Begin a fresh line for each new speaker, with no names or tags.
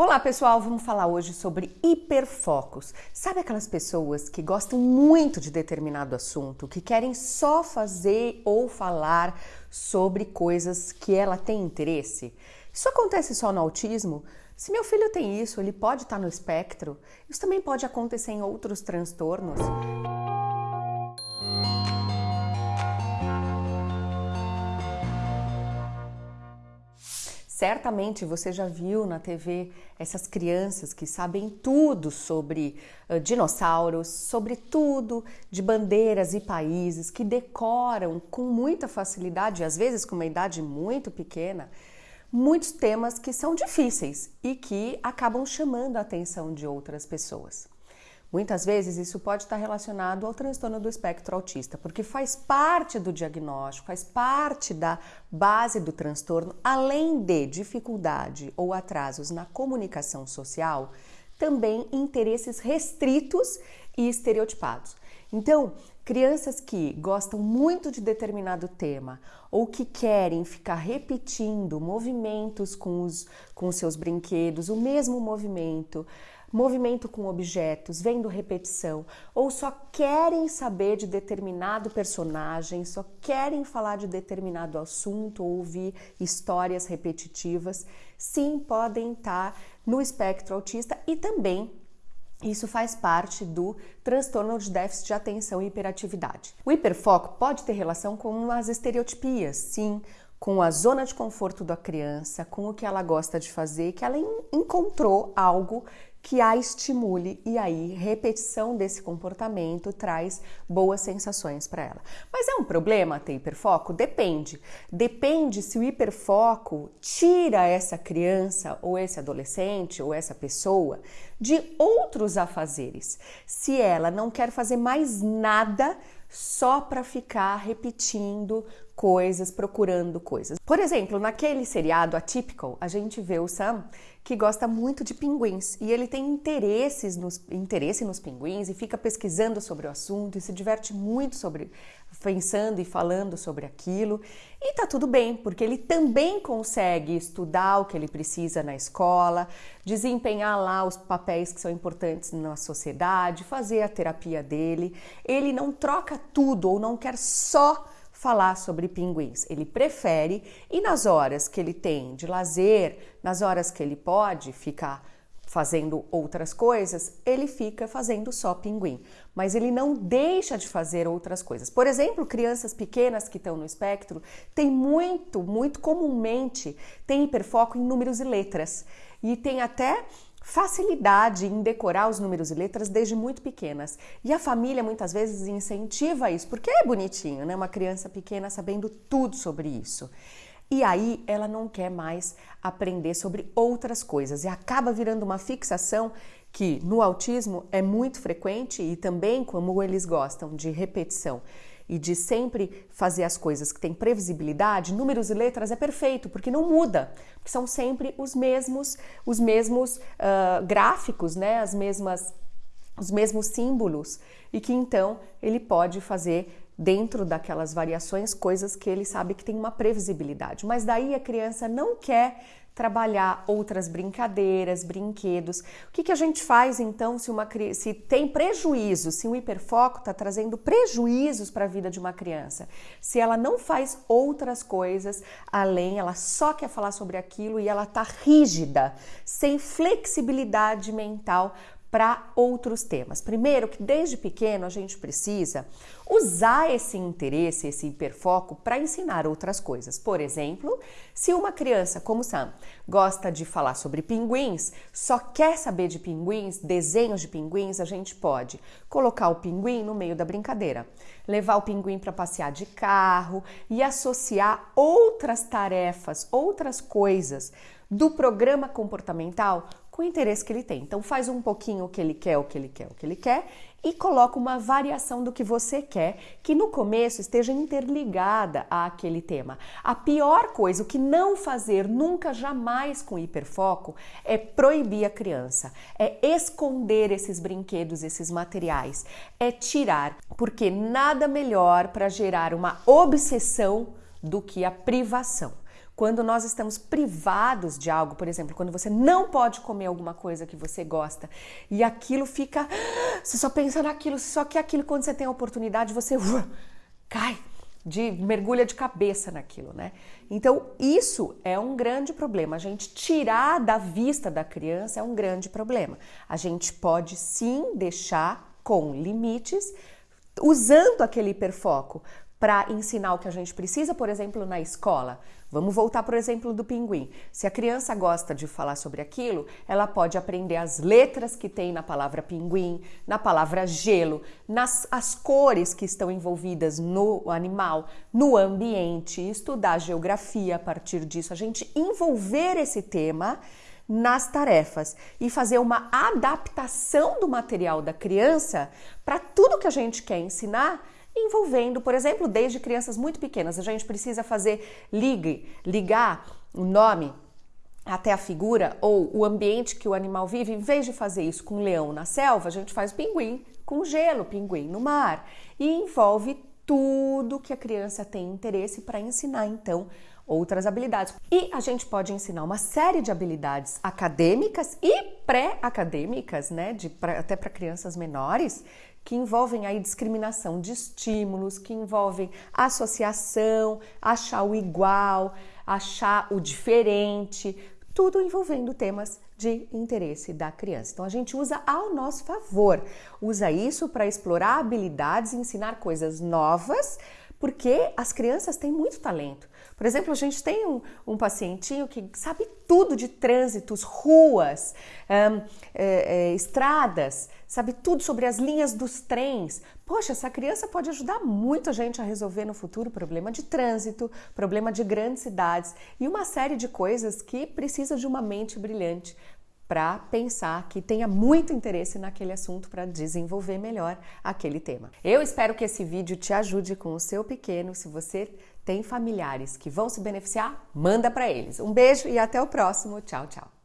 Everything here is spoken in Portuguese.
Olá pessoal, vamos falar hoje sobre hiperfocos. Sabe aquelas pessoas que gostam muito de determinado assunto, que querem só fazer ou falar sobre coisas que ela tem interesse? Isso acontece só no autismo? Se meu filho tem isso, ele pode estar no espectro. Isso também pode acontecer em outros transtornos. Certamente você já viu na TV essas crianças que sabem tudo sobre uh, dinossauros, sobre tudo de bandeiras e países, que decoram com muita facilidade, às vezes com uma idade muito pequena, muitos temas que são difíceis e que acabam chamando a atenção de outras pessoas. Muitas vezes isso pode estar relacionado ao transtorno do espectro autista, porque faz parte do diagnóstico, faz parte da base do transtorno, além de dificuldade ou atrasos na comunicação social, também interesses restritos e estereotipados. Então, crianças que gostam muito de determinado tema ou que querem ficar repetindo movimentos com os, com seus brinquedos, o mesmo movimento, movimento com objetos, vendo repetição, ou só querem saber de determinado personagem, só querem falar de determinado assunto ou ouvir histórias repetitivas, sim, podem estar no espectro autista e também isso faz parte do transtorno de déficit de atenção e hiperatividade. O hiperfoco pode ter relação com as estereotipias, sim, com a zona de conforto da criança, com o que ela gosta de fazer, que ela encontrou algo que a estimule e aí repetição desse comportamento traz boas sensações para ela. Mas é um problema ter hiperfoco? Depende. Depende se o hiperfoco tira essa criança ou esse adolescente ou essa pessoa de outros afazeres. Se ela não quer fazer mais nada só para ficar repetindo coisas, procurando coisas. Por exemplo, naquele seriado Atypical, a gente vê o Sam que gosta muito de pinguins e ele tem interesses nos, interesse nos pinguins e fica pesquisando sobre o assunto e se diverte muito sobre pensando e falando sobre aquilo. E tá tudo bem, porque ele também consegue estudar o que ele precisa na escola, desempenhar lá os papéis que são importantes na sociedade, fazer a terapia dele. Ele não troca tudo ou não quer só falar sobre pinguins. Ele prefere e nas horas que ele tem de lazer, nas horas que ele pode ficar fazendo outras coisas, ele fica fazendo só pinguim, mas ele não deixa de fazer outras coisas. Por exemplo, crianças pequenas que estão no espectro têm muito, muito comumente tem hiperfoco em números e letras e tem até facilidade em decorar os números e letras desde muito pequenas. E a família muitas vezes incentiva isso, porque é bonitinho, né? Uma criança pequena sabendo tudo sobre isso. E aí ela não quer mais aprender sobre outras coisas e acaba virando uma fixação que no autismo é muito frequente e também como eles gostam de repetição e de sempre fazer as coisas que têm previsibilidade, números e letras é perfeito, porque não muda, porque são sempre os mesmos, os mesmos uh, gráficos, né? As mesmas, os mesmos símbolos, e que então ele pode fazer dentro daquelas variações coisas que ele sabe que tem uma previsibilidade. Mas daí a criança não quer trabalhar outras brincadeiras, brinquedos. O que, que a gente faz então se, uma, se tem prejuízo, se o hiperfoco está trazendo prejuízos para a vida de uma criança? Se ela não faz outras coisas além, ela só quer falar sobre aquilo e ela está rígida, sem flexibilidade mental para outros temas. Primeiro, que desde pequeno a gente precisa usar esse interesse, esse hiperfoco para ensinar outras coisas. Por exemplo, se uma criança como Sam gosta de falar sobre pinguins, só quer saber de pinguins, desenhos de pinguins, a gente pode colocar o pinguim no meio da brincadeira, levar o pinguim para passear de carro e associar outras tarefas, outras coisas do programa comportamental com o interesse que ele tem. Então faz um pouquinho o que ele quer, o que ele quer, o que ele quer e coloca uma variação do que você quer, que no começo esteja interligada àquele tema. A pior coisa, o que não fazer nunca jamais com hiperfoco é proibir a criança, é esconder esses brinquedos, esses materiais, é tirar, porque nada melhor para gerar uma obsessão do que a privação. Quando nós estamos privados de algo, por exemplo, quando você não pode comer alguma coisa que você gosta e aquilo fica. Você só pensa naquilo, só que aquilo, quando você tem a oportunidade, você uh, cai, de mergulha de cabeça naquilo, né? Então, isso é um grande problema. A gente tirar da vista da criança é um grande problema. A gente pode sim deixar com limites, usando aquele hiperfoco para ensinar o que a gente precisa, por exemplo, na escola. Vamos voltar para o exemplo do pinguim. Se a criança gosta de falar sobre aquilo, ela pode aprender as letras que tem na palavra pinguim, na palavra gelo, nas as cores que estão envolvidas no animal, no ambiente, estudar geografia a partir disso, a gente envolver esse tema nas tarefas e fazer uma adaptação do material da criança para tudo que a gente quer ensinar envolvendo, por exemplo, desde crianças muito pequenas. A gente precisa fazer ligue, ligar o nome até a figura ou o ambiente que o animal vive. Em vez de fazer isso com o leão na selva, a gente faz pinguim com gelo, pinguim no mar e envolve tudo que a criança tem interesse para ensinar então outras habilidades. E a gente pode ensinar uma série de habilidades acadêmicas e pré-acadêmicas, né, de, pra, até para crianças menores, que envolvem aí discriminação de estímulos, que envolvem associação, achar o igual, achar o diferente, tudo envolvendo temas de interesse da criança. Então a gente usa ao nosso favor, usa isso para explorar habilidades, ensinar coisas novas, porque as crianças têm muito talento. Por exemplo, a gente tem um, um pacientinho que sabe tudo de trânsitos, ruas, é, é, estradas, sabe tudo sobre as linhas dos trens. Poxa, essa criança pode ajudar muito a gente a resolver no futuro problema de trânsito, problema de grandes cidades e uma série de coisas que precisa de uma mente brilhante para pensar que tenha muito interesse naquele assunto para desenvolver melhor aquele tema. Eu espero que esse vídeo te ajude com o seu pequeno. Se você tem familiares que vão se beneficiar, manda para eles. Um beijo e até o próximo. Tchau, tchau.